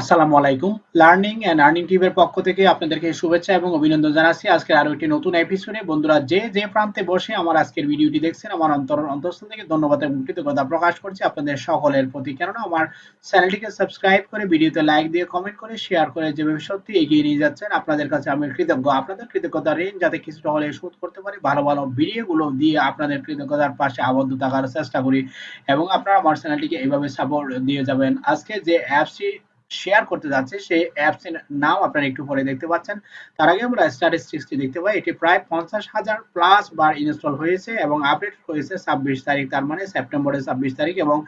আসসালামু আলাইকুম। Learning and earning টিমের পক্ষ থেকে আপনাদেরকে শুভেচ্ছা এবং অভিনন্দন জানাচ্ছি। আজকের আরও একটি নতুন এপিসোডে বন্ধুরা, যে যে প্রান্তে বসে আমার আজকের ভিডিওটি দেখছেন, আমার অন্তর, অন্তঃস্থল থেকে ধন্যবাদ এবং কৃতজ্ঞতা প্রকাশ করছি। আপনাদের সকলের প্রতি। কেননা, আমার চ্যানেলটিকে সাবস্ক্রাইব করে, ভিডিওতে লাইক দিয়ে কমেন্ট করে শেয়ার করে যেভাবে সত্যি এগিয়ে নিয়ে যাচ্ছেন, আপনাদের কাছে আমি কৃতজ্ঞ। আপনাদের কৃতজ্ঞতা ঋণ যাতে কিছুটা হলে শোধ করতে পারি। ভালো ভালো ভিডিওগুলো দিয়ে আপনাদের কৃতজ্ঞতার পাশে আবদ্ধ থাকার চেষ্টা করি। এবং আপনারা আমার চ্যানেলটিকে এইভাবে সাপোর্ট দিয়ে যাবেন। আজকে যে অ্যাপসটি শেয়ার করতে যাচ্ছে, সেই অ্যাপস এর নাম আপনারা একটু পরে দেখতে পাচ্ছেন। তার আগে আমরা স্ট্যাটিস্টিক্সটি দেখতে পাই, এটি প্রায় পঞ্চাশ হাজার প্লাস বার ইনস্টল হয়েছে এবং আপডেট হয়েছে ছাব্বিশ তারিখ, তার মানে সেপ্টেম্বরের ছাব্বিশ তারিখ এবং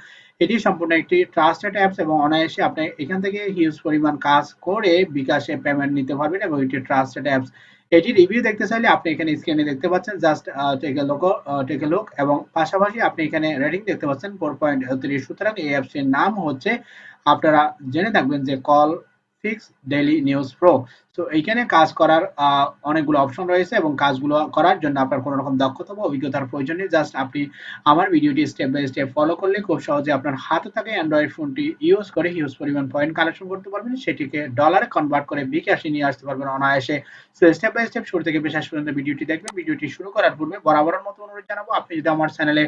এটি সম্পূর্ণ একটি ট্রাস্টেড অ্যাপস এবং অনায়াসে আপনি এখান থেকে হিউজ পরিমাণ কাজ করে বিকাশে পেমেন্ট নিতে পারবেন এবং এটি ট্রাস্টেড অ্যাপস এটি রিভিউ দেখতে চাইলে আপনি এখানে স্ক্রিনে দেখতে পাচ্ছেন just take a look take a look এবং পাশাপাশি আপনি এখানে রেটিং দেখতে পাচ্ছেন ফোর পয়েন্ট থ্রি সুতরাং এই অ্যাপসটির নাম হচ্ছে, আপনারা জেনে থাকবেন যে call fix daily news pro তো এইখানে কাজ করার অনেকগুলো অপশন রয়েছে এবং কাজগুলো করার জন্য আপনার কোনো রকম দক্ষতা বা অভিজ্ঞতার প্রয়োজন নেই। জাস্ট আপনি আমার ভিডিওটি স্টেপ বাই স্টেপ ফলো করলে খুব সহজে আপনার হাতে থাকে অ্যান্ড্রয়েড ফোনটি ইউজ করে হিউজ পরিমাণ পয়েন্ট কালেকশন করতে পারবেন। সেটিকে ডলারে কনভার্ট করে বিকাশে নিয়ে আসতে পারবেন অনায়াসে। সো স্টেপ বাই স্টেপ শুরু থেকে শেষ পর্যন্ত ভিডিওটি দেখবেন। ভিডিওটি শুরু করার পূর্বে বরাবরের মতো অনুরোধ জানাব, আপনি যদি আমার চ্যানেলে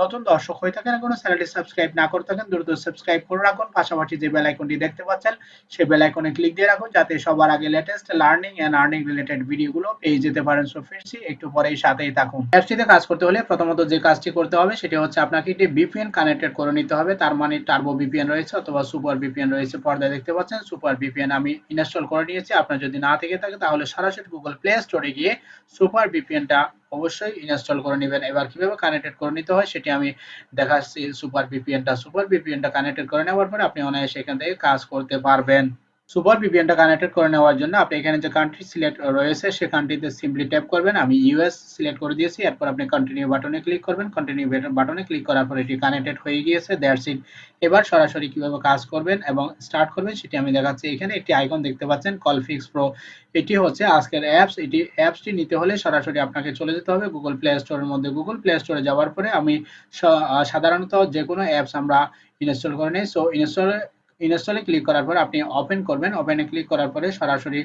নতুন দর্শক হয়ে থাকেন কোনো চ্যানেলটি সাবস্ক্রাইব না করে থাকেন, দ্রুত সাবস্ক্রাইব করে রাখুন। পাশাপাশি যে বেল আইকনটি দেখতে পাচ্ছেন, সেই বেল আইকনে ক্লিক দিয়ে রাখুন, যাতে সবার আগে latest learning and earning related ভিডিওগুলো পেয়ে যেতে পারেন সো ফিরছি একটু পরেই সাথেই থাকুন। অ্যাপসটিতে কাজ করতে হলে প্রথমত যে কাজটি করতে হবে, সেটি হচ্ছে আপনাকে একটি ভিপিএন কানেক্টেড করে নিতে হবে। তার মানে টার্বো ভিপিএন রয়েছে অথবা সুপার ভিপিএন রয়েছে। পর্দায় দেখতে পাচ্ছেন সুপার ভিপিএন আমি ইনস্টল করে নিয়েছি। আপনার যদি না থেকে থাকে, তাহলে সরাসরি গুগল প্লে স্টোরে গিয়ে সুপার ভিপিএনটা অবশ্যই ইনস্টল করে নেবেন। এবার কীভাবে কানেক্টেড করে নিতে হয়, সেটি আমি দেখাচ্ছি। সুপার ভিপিএনটা সুপার ভিপিএনটা কানেক্টেড করে নেওয়ার পরে আপনি অনায়াসে এখান থেকে কাজ করতে পারবেন। সুপার ভিপিএনটা কানেক্টেড করে নেওয়ার জন্য আপনি এখানে যে কান্ট্রি সিলেক্ট রয়েছে, সে কান্ট্রিতে সিম্পলি ট্যাপ করবেন। আমি ইউএস সিলেক্ট করে দিয়েছি, এরপর আপনি কন্টিনিউ বাটনে ক্লিক করবেন। কন্টিনিউ বাটনে ক্লিক করার পর এটি কানেক্টেড হয়ে গিয়েছে দ্যাটস ইট এবার সরাসরি কীভাবে কাজ করবেন এবং স্টার্ট করবেন, সেটি আমি দেখাচ্ছি এখানে। একটি আইকন দেখতে পাচ্ছেন কল ফিক্স প্রো এটি হচ্ছে আজকের অ্যাপস এটি অ্যাপসটি নিতে হলে সরাসরি আপনাকে চলে যেতে হবে গুগল প্লে স্টোরের মধ্যে। গুগল প্লে স্টোরে যাওয়ার পরে আমি সাধারণত যে কোনো অ্যাপস আমরা ইনস্টল করে নিই। সো ইনস্টলে ইনস্টলে ক্লিক করার পর আপনি ওপেন করবেন। ওপেনে ক্লিক করার পরে সরাসরি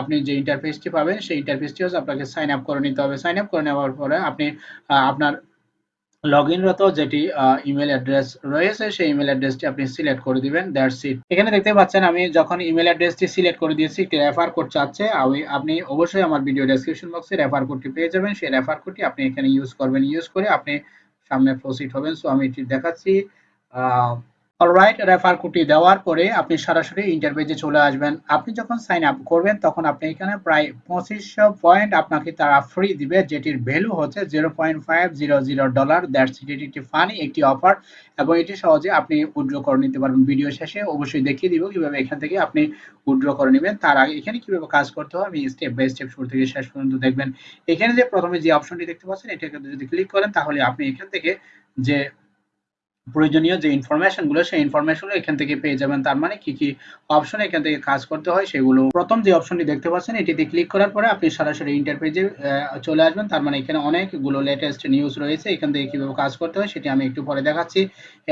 আপনি যে ইন্টারফেসটি পাবেন, সেই ইন্টারফেসটি হচ্ছে আপনাকে সাইন আপ করে নিতে হবে। সাইন আপ করে নেওয়ার পরে আপনি আপনার লগ ইনরত যেটি ইমেল অ্যাড্রেস রয়েছে, সেই ইমেল অ্যাড্রেসটি আপনি সিলেক্ট করে দিবেন। দ্যাটস ইট এখানে দেখতে পাচ্ছেন আমি যখন ইমেল অ্যাড্রেসটি সিলেক্ট করে দিয়েছি, একটি রেফার কোড চাচ্ছে। আমি, আপনি অবশ্যই আমার ভিডিও ডেসক্রিপশন বক্সে রেফার কোডটি পেয়ে যাবেন। সেই রেফার কোডটি আপনি এখানে ইউজ করবেন। ইউজ করে আপনি সামনে প্রসিড হবেন। সো আমি এটি দেখাচ্ছি। অলরাইট রেফার কোডটি দেওয়ার পরে আপনি সরাসরি ইন্টারভিউতে চলে আসবেন। আপনি যখন সাইন আপ করবেন, তখন আপনি এখানে প্রায় পঁচিশশো পয়েন্ট আপনাকে তারা ফ্রি দিবে, যেটির ভ্যালু হচ্ছে zero point five zero zero dollar that's এটি একটি ফানি একটি অফার এবং এটি সহজে আপনি উইড্র করে নিতে পারবেন। ভিডিও শেষে অবশ্যই দেখিয়ে দিব কীভাবে এখান থেকে আপনি উইড্র করে নেবেন। তার আগে এখানে কীভাবে কাজ করতে হবে আমি স্টেপ বাই স্টেপ শুরু থেকে শেষ পর্যন্ত দেখবেন। এখানে যে প্রথমে যে অপশনটি দেখতে পাচ্ছেন, এটাকে যদি ক্লিক করেন, তাহলে আপনি এখান থেকে যে প্রয়োজনীয় যে ইনফরমেশনগুলো সেই ইনফরমেশনগুলো এখান থেকে পেয়ে যাবেন। তার মানে কি কি অপশন এখান থেকে কাজ করতে হয় সেগুলো। প্রথম যে অপশনটি দেখতে পাচ্ছেন, এটিতে ক্লিক করার পরে আপনি সরাসরি ইন্টারপেজে চলে আসবেন। তার মানে এখানে অনেকগুলো লেটেস্ট নিউজ রয়েছে। এখান থেকে কীভাবে কাজ করতে হয় সেটি আমি একটু পরে দেখাচ্ছি।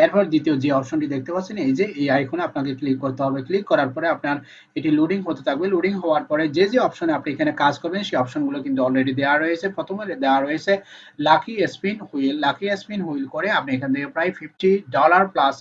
এরপর দ্বিতীয় যে অপশনটি দেখতে পাচ্ছেন, এই যে এই আইকনে আপনাকে ক্লিক করতে হবে। ক্লিক করার পরে আপনার এটি লোডিং হতে থাকবে। লোডিং হওয়ার পরে যে যে অপশনে আপনি এখানে কাজ করবেন, সেই অপশনগুলো কিন্তু অলরেডি দেওয়া রয়েছে। প্রথমে দেওয়া রয়েছে lucky spin wheel lucky spin wheel করে আপনি এখান থেকে প্রায় fifty dollar plus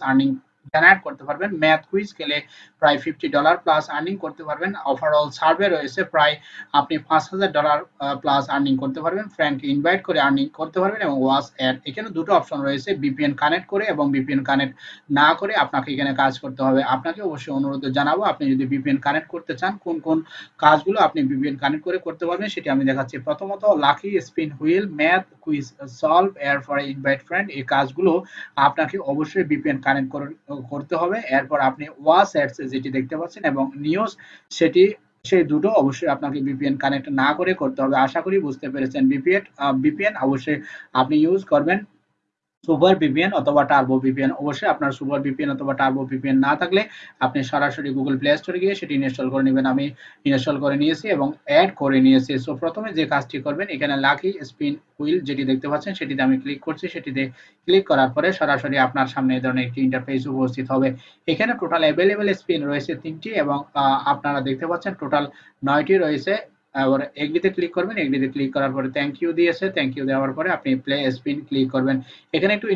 earning generate করতে পারবেন। ম্যাথ কুইজ খেলে প্রায় ফিফটি ডলার প্লাস আর্নিং করতে পারবেন। ওভারঅল সার্ভে রয়েছে প্রায়, আপনি পাঁচ হাজার ডলার প্লাস আর্নিং করতে পারবেন। ফ্রেন্ডকে ইনভাইট করে আর্নিং করতে পারবেন এবং ওয়াস অ্যাড এখানে দুটো অপশন রয়েছে। বিপিএন কানেক্ট করে এবং বিপিএন কানেক্ট না করে আপনাকে এখানে কাজ করতে হবে। আপনাকে অবশ্যই অনুরোধ জানাব, আপনি যদি বিপিএন কানেক্ট করতে চান, কোন কোন কাজগুলো আপনি বিপিএন কানেক্ট করে করতে পারবেন সেটি আমি দেখাচ্ছি। প্রথমত lucky spin wheel math quiz solve air for invite friend এই কাজগুলো আপনাকে অবশ্যই বিপিএন কানেক্ট করতে হবে। এরপর আপনি ওয়াস অ্যাডস যেটি দেখতে পাচ্ছেন এবং নিউজ সেটি, সেই দুটো অবশ্যই আপনাকে বিপিএন কানেক্ট না করে করতে হবে। আশা করি বুঝতে পেরেছেন। বিপিএন বিপিএন অবশ্যই আপনি ইউজ করবেন। সুপার ভিপিএন অথবা টার্বো ভিপিএন। অবশ্যই আপনার সুপার ভিপিএন অথবা টার্বো ভিপিএন না থাকলে আপনি সরাসরি গুগল প্লে স্টোরে গিয়ে সেটি ইনস্টল করে নেবেন। আমি ইনস্টল করে নিয়েছি এবং অ্যাড করে নিয়েছি। সো প্রথমে যে কাজটি করবেন, এখানে লাকি স্পিন হুইল যেটি দেখতে পাচ্ছেন, সেটিতে আমি ক্লিক করছি। সেটিতে ক্লিক করার পরে সরাসরি আপনার সামনে এই ধরনের একটি ইন্টারফেস উপস্থিত হবে। এখানে টোটাল অ্যাভেলেবেল স্পিন রয়েছে তিনটি এবং আপনারা দেখতে পাচ্ছেন টোটাল নয়টি রয়েছে। আবার এগ্রিতে ক্লিক করবেন, এগ্রিতে ক্লিক করার পরে থ্যাংক ইউ দিয়েছে থ্যাংক ইউ দেওয়ার পরে আপনি প্লে স্পিন ক্লিক করবেন। এখানে একটু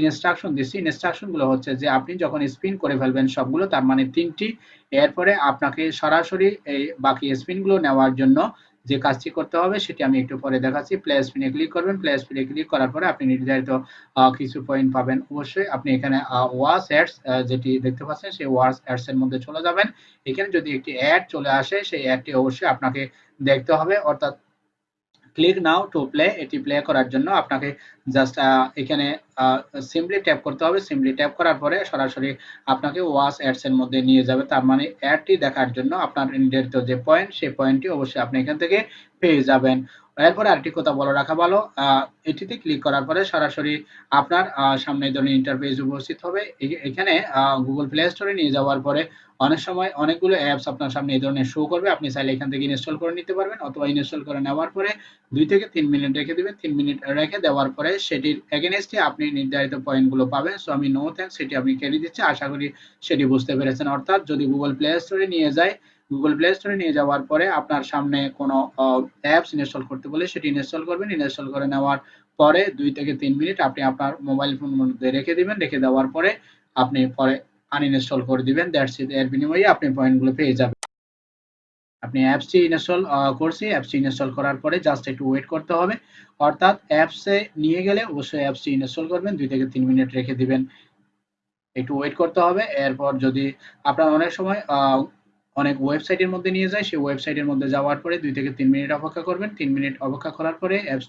ইনস্ট্রাকশন দিচ্ছি। ইনস্ট্রাকশনগুলো হচ্ছে যে আপনি যখন স্পিন করে ফেলবেন সবগুলো, তার মানে তিনটি, এরপরে আপনাকে সরাসরি এই বাকি স্পিনগুলো নেওয়ার জন্য যে কাজটি করতে হবে সেটি আমি একটু পরে দেখাচ্ছি। প্লে পিনে ক্লিক করবেন। প্লে পিনে ক্লিক করার পরে আপনি নির্ধারিত কিছু পয়েন্ট পাবেন। অবশ্যই আপনি এখানে ওয়াস অ্যাডস যেটি দেখতে পাচ্ছেন সেই ওয়াস অ্যাডস এর মধ্যে চলে যাবেন। এখানে যদি একটি অ্যাড চলে আসে, সেই অ্যাডটি অবশ্যই আপনাকে দেখতে হবে। অর্থাৎ ক্লিক নাও টু প্লে এটি প্লে করার জন্য আপনাকে জাস্ট এখানে সিম্পলি ট্যাপ করতে হবে। সিম্পলি ট্যাপ করার পরে সরাসরি আপনাকে ওয়াস অ্যাডস এর মধ্যে নিয়ে যাবে। তার মানে অ্যাডটি দেখার জন্য আপনার নির্ধারিত যে পয়েন্ট সেই পয়েন্টটি অবশ্যই আপনি এখান থেকে পেয়ে যাবেন। এরপরে আরেকটি কথা বলে রাখা ভালো এটিতে ক্লিক করার পরে সরাসরি আপনার সামনে ধরনের ইন্টারফেস উপস্থিত হবে। এখানে গুগল প্লে স্টোরে নিয়ে যাওয়ার পরে অনেক সময় অনেকগুলো অ্যাপস আপনার সামনে এই ধরনের শো করবে। আপনি চাইলে এখান থেকে ইনস্টল করে নিতে পারবেন অথবা ইনস্টল করে নেওয়ার পরে দুই থেকে তিন মিনিট রেখে দিবেন। তিন মিনিট রেখে দেওয়ার পরে সেটির এগেনস্টে আপনি নির্ধারিত পয়েন্টগুলো পাবেন। সো আমি নো থ্যাংক সেটি আপনি কেটে দিচ্ছি। আশা করি সেটি বুঝতে পেরেছেন। অর্থাৎ যদি গুগল প্লে স্টোরে নিয়ে যায় গুগল প্লে স্টোরে নিয়ে যাওয়ার পরে আপনার সামনে কোনো অ্যাপস ইনস্টল করতে বলে সেটি ইনস্টল করবেন। ইনস্টল করে নেওয়ার পরে দুই থেকে তিন মিনিট আপনি আপনার মোবাইল ফোন মধ্যে রেখে দিবেন। রেখে দেওয়ার পরে আপনি পরে আনইনস্টল করে দিবেন। দ্যাটস ইট এর বিনিময়ে আপনি পয়েন্টগুলো পেয়ে যাবেন। আপনি অ্যাপসটি ইনস্টল করছি। অ্যাপসটি ইনস্টল করার পরে জাস্ট একটু ওয়েট করতে হবে। অর্থাৎ অ্যাপসে নিয়ে গেলে অবশ্যই অ্যাপসটি ইনস্টল করবেন। দুই থেকে তিন মিনিট রেখে দিবেন। একটু ওয়েট করতে হবে। এরপর যদি আপনার অনেক সময় অনেক ওয়েবসাইটের মধ্যে নিয়ে যায়। সেই ওয়েবসাইটের মধ্যে যাওয়ার পরে দুই থেকে তিন মিনিট অপেক্ষা করবেন। তিন মিনিট অপেক্ষা করার পরে অ্যাপস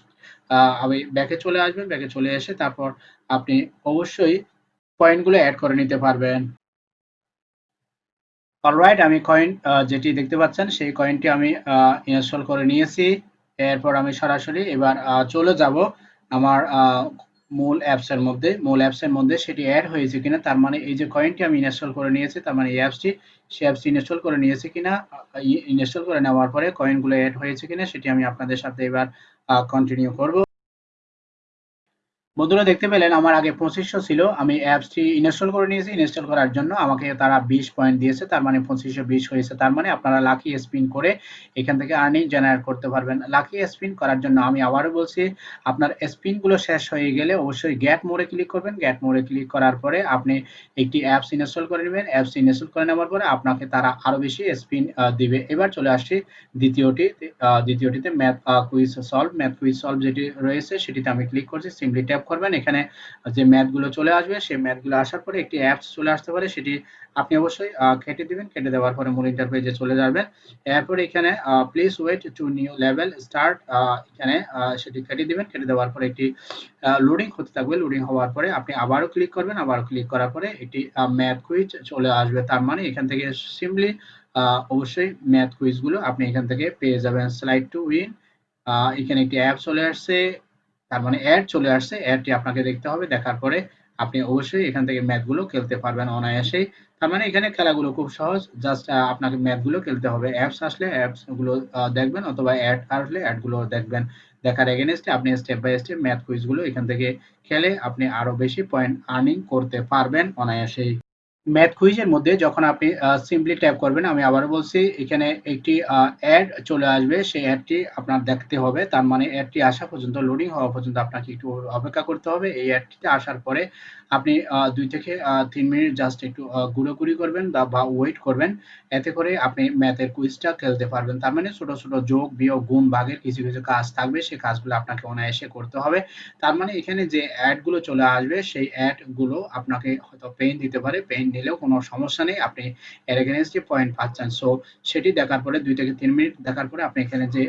আমি ব্যাকে চলে আসবেন। ব্যাকে চলে এসে তারপর আপনি অবশ্যই পয়েন্টগুলো অ্যাড করে নিতে পারবেন। অলরাইট আমি কয়েন যেটি দেখতে পাচ্ছেন, সেই কয়েনটি আমি ইনস্টল করে নিয়েছি। এরপর আমি সরাসরি এবার চলে যাব আমার মূল অ্যাপসের মধ্যে, মূল অ্যাপসের মধ্যে সেটি অ্যাড হয়েছে কিনা, তার মানে এই যে কয়েনটি আমি ইনস্টল করে নিয়েছি, তার মানে এই অ্যাপসটি সে অ্যাপসটি ইনস্টল করে নিয়েছে কিনা ইনস্টল করে নেওয়ার পরে কয়েনগুলো অ্যাড হয়েছে কিনা, সেটি আমি আপনাদের সাথে এবার কন্টিনিউ করব। বন্ধুরা দেখতে পেলেন, আমার আগে পঁচিশশো ছিল। আমি অ্যাপসটি ইনস্টল করে নিয়েছি। ইনস্টল করার জন্য আমাকে তারা বিশ পয়েন্ট দিয়েছে। তার মানে পঁচিশশো বিশ হয়েছে। তার মানে আপনারা লাকি স্পিন করে এখান থেকে আর্নিং জেনারেট করতে পারবেন। লাকি স্পিন করার জন্য আমি আবারও বলছি, আপনার স্পিনগুলো শেষ হয়ে গেলে অবশ্যই গ্যাট মোড়ে ক্লিক করবেন। গ্যাট মোড়ে ক্লিক করার পরে আপনি একটি অ্যাপস ইনস্টল করে নেবেন। অ্যাপস ইনস্টল করে নেওয়ার পরে আপনাকে তারা আরও বেশি স্পিন দিবে। এবার চলে আসছি দ্বিতীয়টি দ্বিতীয়টিতে math quiz solve math quiz solve যেটি রয়েছে সেটিতে আমি ক্লিক করছি। সিম্পলি ট্যাপ করবেন। এখানে যে ম্যাথগুলো চলে আসবে, সেই ম্যাথগুলো আসার পরে একটি অ্যাপস চলে আসতে পারে। সেটি আপনি অবশ্যই কেটে দিবেন। কেটে দেওয়ার পরে মূল ইন্টারপেজে চলে যাবেন। এরপর এখানে please wait to new level start এখানে সেটি কেটে দিবেন। কেটে দেওয়ার পরে একটি লোডিং হতে থাকবে। লোডিং হওয়ার পরে আপনি আবারও ক্লিক করবেন। আবারও ক্লিক করার পরে একটি ম্যাথ কুইজ চলে আসবে। তার মানে এখান থেকে সিম্পলি অবশ্যই ম্যাথ কুইজগুলো আপনি এখান থেকে পেয়ে যাবেন। স্লাইড টু উইন এখানে একটি অ্যাপ চলে আসছে। তার মানে অ্যাড চলে আসছে অ্যাডটি আপনাকে দেখতে হবে, দেখার পরে আপনি অবশ্যই এখান থেকে ম্যাথগুলো খেলতে পারবেন অনায়াসেই তার মানে এখানে খেলাগুলো খুব সহজ জাস্ট আপনাকে ম্যাথগুলো খেলতে হবে। অ্যাপস আসলে অ্যাপসগুলো দেখবেন অথবা অ্যাড আসলে অ্যাডগুলো দেখবেন। দেখার এগেনস্টে আপনি স্টেপ বাই স্টেপ ম্যাথ কুইজগুলো এখান থেকে খেলে আপনি আরও বেশি পয়েন্ট আর্নিং করতে পারবেন অনায়াসেই। ম্যাথ কুইজের মধ্যে যখন আপনি সিম্পলি ট্যাপ করবেন, আমি আবারও বলছি, এখানে একটি অ্যাড চলে আসবে। সেই অ্যাডটি আপনার দেখতে হবে। তার মানে অ্যাডটি আসা পর্যন্ত লোডিং হওয়া পর্যন্ত আপনাকে একটু অপেক্ষা করতে হবে। এই অ্যাডটিতে আসার পরে আপনি দুই থেকে তিন মিনিট জাস্ট একটু গুঁড়োগুড়ি করবেন বা ওয়েট করবেন। এতে করে আপনি ম্যাথের কুইজটা খেলতে পারবেন। তার মানে ছোট ছোট যোগ, বিয়োগ, গুণ, ভাগের কিছু কিছু কাজ থাকবে। সেই কাজগুলো আপনাকে অনায়াসে করতে হবে। তার মানে এখানে যে অ্যাডগুলো চলে আসবে, সেই অ্যাডগুলো আপনাকে হয়তো পেন দিতে পারে। পেইন দিলেও কোনো সমস্যা নেই। আপনি এর এগেনস্টে পয়েন্ট পাচ্ছেন সো সেটি দেখার পরে দুই থেকে তিন মিনিট দেখার পরে আপনি এখানে যে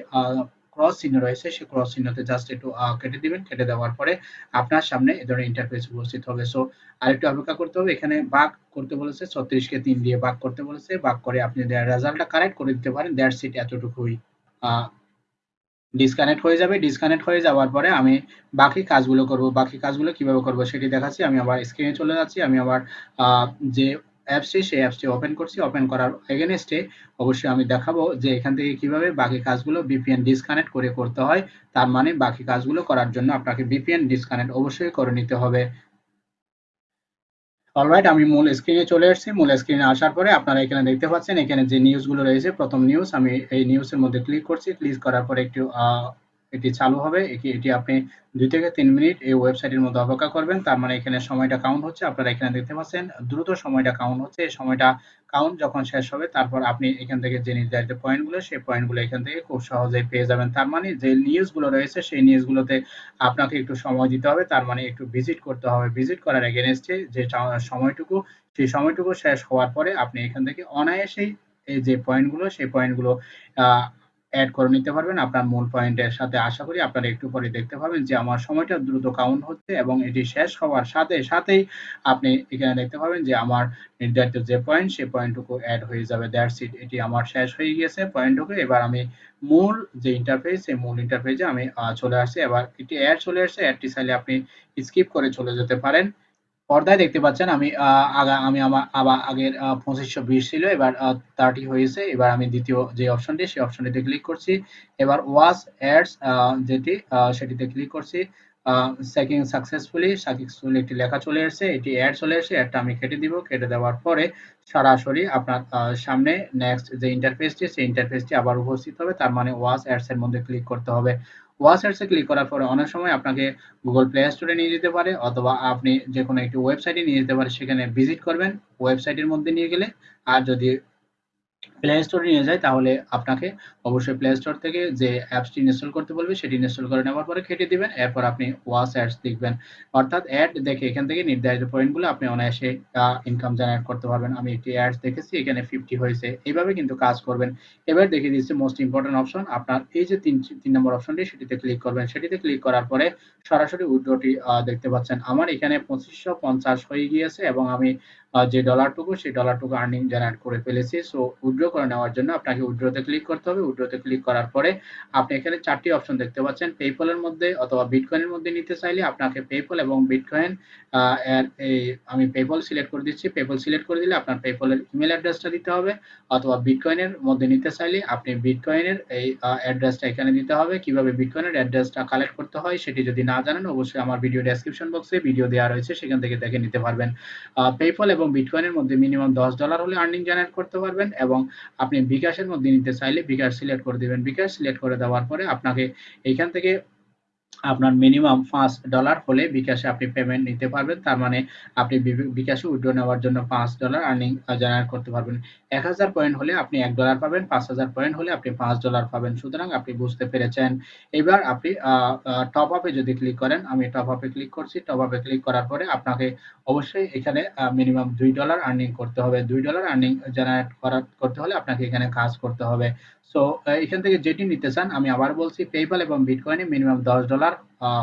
ক্রস চিহ্ন রয়েছে সেই ক্রস চিহ্নতে জাস্ট একটু কেটে দিবেন। কেটে দেওয়ার পরে আপনার সামনে এই ধরনের ইন্টারফেস উপস্থিত হবে। সো আরেকটু অপেক্ষা করতে হবে। এখানে বাক করতে বলেছে, ছত্রিশকে তিন দিয়ে বাক করতে বলেছে। বাক করে আপনি রেজাল্টটা কারেক্ট করে দিতে পারেন। দ্যাটস ইট এতটুকুই ডিসকানেক্ট হয়ে যাবে ডিসকানেক্ট হয়ে যাওয়ার পরে আমি বাকি কাজগুলো করব। বাকি কাজগুলো কীভাবে করব সেটি দেখাচ্ছি। আমি আবার স্ক্রিনে চলে যাচ্ছি। আমি আবার যে অ্যাপসটি সেই অ্যাপসটি ওপেন করছি। ওপেন করার এগেনস্টে অবশ্যই আমি দেখাবো যে এখান থেকে কীভাবে বাকি কাজগুলো বিপিএন ডিসকানেক্ট করে করতে হয়। তার মানে বাকি কাজগুলো করার জন্য আপনাকে বিপিএন ডিসকানেক্ট অবশ্যই করে নিতে হবে। অলরাইট আমি মূল স্ক্রিনে চলে এসেছি। মূল স্ক্রিনে আসার পরে আপনারা এখানে দেখতে পাচ্ছেন, এখানে যে নিউজগুলো রয়েছে, প্রথম নিউজ আমি এই নিউজের মধ্যে ক্লিক করছি। ক্লিক করার পরে একটু এটি চালু হবে। এটি এটি আপনি দুই থেকে তিন মিনিট এই ওয়েবসাইটের মধ্যে অপেক্ষা করবেন। তার মানে এখানে সময়টা কাউন্ট হচ্ছে। আপনারা এখানে দেখতে পাচ্ছেন, দ্রুত সময়টা কাউন্ট হচ্ছে। এই সময়টা কাউন্ট যখন শেষ হবে, তারপর আপনি এখান থেকে যে নির্ধারিত পয়েন্টগুলো সেই পয়েন্টগুলো এখান থেকে খুব সহজেই পেয়ে যাবেন। তার মানে যে নিউজগুলো রয়েছে, সেই নিউজগুলোতে আপনাকে একটু সময় দিতে হবে। তার মানে একটু ভিজিট করতে হবে। ভিজিট করার এগেনস্টে যে সময়টুকু, সেই সময়টুকু শেষ হওয়ার পরে আপনি এখান থেকে অনায়াসেই এই যে পয়েন্টগুলো সেই পয়েন্টগুলো অ্যাড করে নিতে পারবেন। আপনার মূল পয়েন্টের সাথে আশা করি আপনারা একটু পরে দেখতে পাবেন যে আমার সময়টা দ্রুত কাউন্ট হচ্ছে এবং এটি শেষ হওয়ার সাথে সাথেই আপনি এখানে দেখতে পাবেন যে আমার নির্ধারিত যে পয়েন্ট সেই পয়েন্টটুকু অ্যাড হয়ে যাবে। দ্যাটস ইট এটি আমার শেষ হয়ে গিয়েছে পয়েন্টটুকু এবার আমি মূল যে ইন্টারফেস সেই মূল ইন্টারফেসে আমি চলে আসছি। এবার এটি অ্যাড চলে আসছে অ্যাডটি চাইলে আপনি স্কিপ করে চলে যেতে পারেন। পর্দায় দেখতে পাচ্ছেন, আমি আগা, আমি আমার আবার আগের পঁচিশশো বিশ ছিল, এবার থার্টি হয়েছে, এবার আমি দ্বিতীয় যে অপশনটি, সেই অপশনটিতে ক্লিক করছি, এবার ওয়াস অ্যাডস যেটি সেটিতে ক্লিক করছি সেকিং সাকসেসফুলি সাকসেসফুলি একটি লেখা চলে এসেছে, এটি অ্যাড চলে এসেছে অ্যাডটা আমি কেটে দিব, কেটে দেওয়ার পরে সরাসরি আপনার সামনে নেক্সট যে ইন্টারফেসটি সেই ইন্টারফেসটি আবার উপস্থিত হবে, তার মানে ওয়াস অ্যাডস এর মধ্যে ক্লিক করতে হবে। ওয়াসার্সে ক্লিক করার পরে অনেক সময় আপনাকে গুগল প্লে স্টোরে নিয়ে যেতে পারে অথবা আপনি যে কোনো একটি ওয়েবসাইটে নিয়ে যেতে পারে, সেখানে ভিজিট করবেন। ওয়েবসাইটের মধ্যে নিয়ে গেলে আর যদি প্লে স্টোরে নিয়ে যায়, তাহলে আপনাকে অবশ্যই প্লে স্টোর থেকে যে অ্যাপসটি ইনস্টল করতে বলবে, সেটি ইনস্টল করে নেওয়ার পরে কেটে দিবেন। এরপর আপনি ওয়াস অ্যাডস দেখবেন। অর্থাৎ অ্যাড দেখে এখান থেকে নির্ধারিত পয়েন্টগুলো আপনি অনায়াসে ইনকাম জেনারেট করতে পারবেন। আমি একটি অ্যাডস দেখেছি, এখানে ফিফটি হয়েছে। এইভাবে কিন্তু কাজ করবেন। এবার দেখে দিচ্ছে মোস্ট ইম্পর্টেন্ট অপশন আপনার এই যে তিন তিন নম্বর অপশনটি সেটিতে ক্লিক করবেন। সেটিতে ক্লিক করার পরে সরাসরি উইড্রোটি দেখতে পাচ্ছেন। আমার এখানে পঁচিশশো পঞ্চাশ হয়ে গিয়েছে এবং আমি যে ডলারটুকু সেই ডলারটুকু আর্নিং জেনারেট করে ফেলেছি। সো উইড্রো করে নেওয়ার জন্য আপনাকে উইড্রোতে ক্লিক করতে হবে। উইড্রোতে ক্লিক করার পরে আপনি এখানে চারটি অপশন দেখতে পাচ্ছেন। পেপলের মধ্যে অথবা বিটকয়েনের মধ্যে নিতে চাইলে আপনাকে পেপল এবং বিটকয়েন এর আমি পেপল সিলেক্ট করে দিচ্ছি। পেপল সিলেক্ট করে দিলে আপনার পেপলের ইমেল অ্যাড্রেসটা দিতে হবে। অথবা বিটকয়েনের মধ্যে নিতে চাইলে আপনি বিটকয়েনের এই অ্যাড্রেসটা এখানে দিতে হবে। কীভাবে বিটকয়েনের অ্যাড্রেসটা কালেক্ট করতে হয় সেটি যদি না জানেন, অবশ্যই আমার ভিডিও ডেসক্রিপশন বক্সে ভিডিও দেওয়া রয়েছে। সেখান থেকে দেখে নিতে পারবেন। পেপল এবং বিটকয়েনের মধ্যে মিনিমাম দশ ডলার হলে আর্নিং জেনারেট করতে পারবেন এবং আপনি বিকাশের মধ্যে নিতে চাইলে বিকাশ সিলেক্ট করে দেবেন। বিকাশ সিলেক্ট করে দেওয়ার পরে আপনাকে এইখান থেকে আপনার মিনিমাম পাঁচ ডলার হলে বিকাশে আপনি পেমেন্ট নিতে পারবেন। তার মানে আপনি বিকাশে উইড্রো নেওয়ার জন্য পাঁচ ডলার আর্নিং জেনারেট করতে পারবেন। এক হাজার পয়েন্ট হলে আপনি এক ডলার পাবেন, পাঁচ হাজার পয়েন্ট হলে আপনি পাঁচ ডলার পাবেন। সুতরাং আপনি বুঝতে পেরেছেন। এবার আপনি টপ আপে যদি ক্লিক করেন, আমি টপ আপে ক্লিক করছি। টপ আপে ক্লিক করার পরে আপনাকে অবশ্যই এখানে মিনিমাম দুই ডলার আর্নিং করতে হবে। দুই ডলার আর্নিং জেনারেট করার করতে হলে আপনাকে এখানে কাজ করতে হবে। সো এখান থেকে যেটি নিতে চান, আমি আবার বলছি পেপাল এবং বিটকয়েনে মিনিমাম দশ ডলার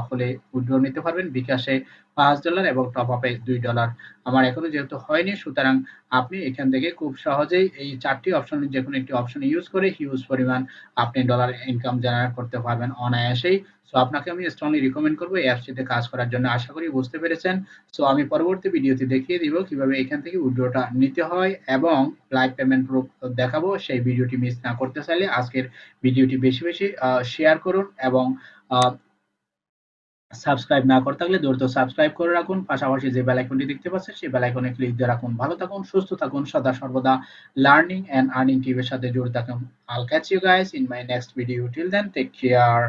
হলে উইড্রো নিতে পারবেন। বিকাশে পাঁচ ডলার এবং টপ আপে দুই ডলার আমার এখনও যেহেতু হয়নি, সুতরাং আপনি এখান থেকে খুব সহজেই এই চারটি অপশন যে কোনো একটি অপশন ইউজ করে হিউজ পরিমাণ আপনি ডলার ইনকাম জেনারেট করতে পারবেন অনায়াসেই। সো আপনাকে আমি স্ট্রংলি রিকমেন্ড করব এই অ্যাপসটিতে কাজ করার জন্য। আশা করি বুঝতে পেরেছেন। সো আমি পরবর্তী ভিডিওতে দেখিয়ে দিব কীভাবে এখান থেকে উইড্রোটা নিতে হয় এবং লাইভ পেমেন্ট প্রুফ দেখাবো। সেই ভিডিওটি মিস না করতে চাইলে আজকের ভিডিওটি বেশি বেশি শেয়ার করুন এবং সাবস্ক্রাইব না করে থাকলে দ্রুত সাবস্ক্রাইব করে রাখুন। পাশাপাশি যে বেল আইকনটি দেখতে পাচ্ছেন, সেই বেল আইকনে ক্লিক দিয়ে রাখুন। ভালো থাকুন, সুস্থ থাকুন। সদা সর্বদা লার্নিং এন্ড আর্নিং টিভির সাথে জুড়ে থাকুন। I'll catch you guys in my next video till then take care